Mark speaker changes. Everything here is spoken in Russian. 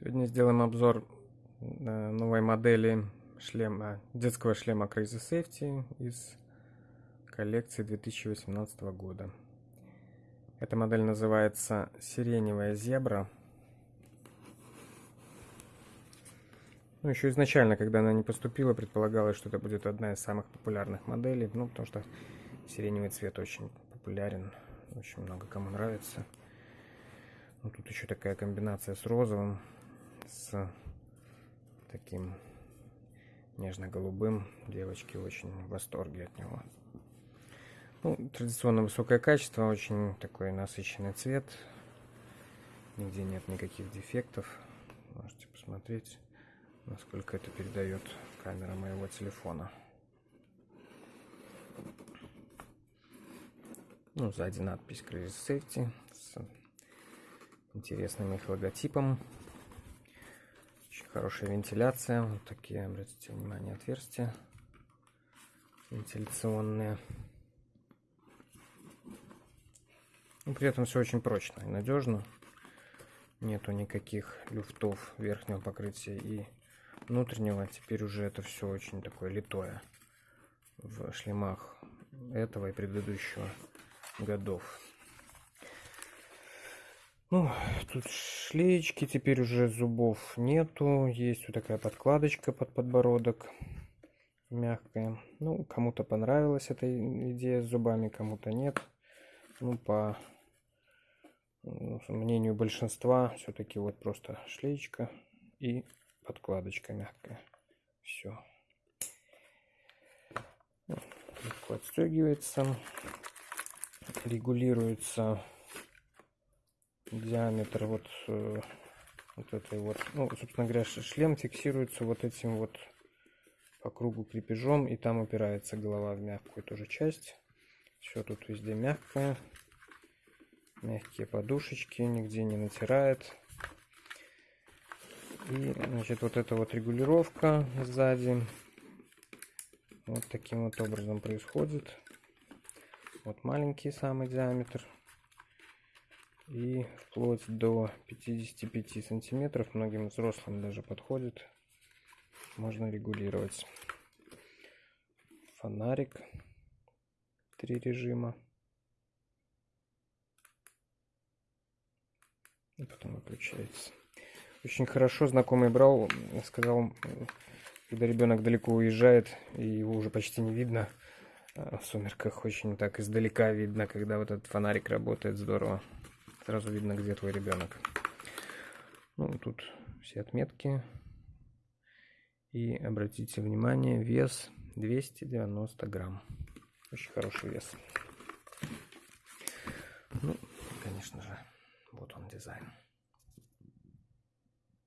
Speaker 1: Сегодня сделаем обзор э, новой модели шлема, детского шлема Crazy Safety из коллекции 2018 года. Эта модель называется Сиреневая зебра. Ну, еще изначально, когда она не поступила, предполагалось, что это будет одна из самых популярных моделей, ну, потому что сиреневый цвет очень популярен, очень много кому нравится. Ну, тут еще такая комбинация с розовым с таким нежно-голубым. Девочки очень в восторге от него. Ну, традиционно высокое качество, очень такой насыщенный цвет. Нигде нет никаких дефектов. Можете посмотреть, насколько это передает камера моего телефона. Ну, сзади надпись Crazy Safety с интересным их логотипом. Очень хорошая вентиляция. Вот такие, обратите внимание, отверстия вентиляционные. Но ну, при этом все очень прочно и надежно. Нету никаких люфтов верхнего покрытия и внутреннего. Теперь уже это все очень такое литое в шлемах этого и предыдущего годов. Ну, тут шлеечки, теперь уже зубов нету. Есть вот такая подкладочка под подбородок. Мягкая. Ну, кому-то понравилась эта идея с зубами, кому-то нет. Ну, по ну, мнению большинства, все-таки вот просто шлеечка и подкладочка мягкая. Все. Легко отстегивается. Регулируется диаметр вот, э, вот этой вот, ну, собственно говоря, шлем фиксируется вот этим вот по кругу крепежом, и там упирается голова в мягкую тоже часть. Все тут везде мягкое. Мягкие подушечки, нигде не натирает. И, значит, вот эта вот регулировка сзади вот таким вот образом происходит. Вот маленький самый диаметр и вплоть до 55 сантиметров многим взрослым даже подходит. Можно регулировать фонарик три режима. И потом выключается. Очень хорошо знакомый брал сказал когда ребенок далеко уезжает и его уже почти не видно а в сумерках очень так издалека видно когда вот этот фонарик работает здорово Сразу видно, где твой ребенок. Ну, тут все отметки. И обратите внимание, вес 290 грамм. Очень хороший вес. Ну, конечно же, вот он дизайн.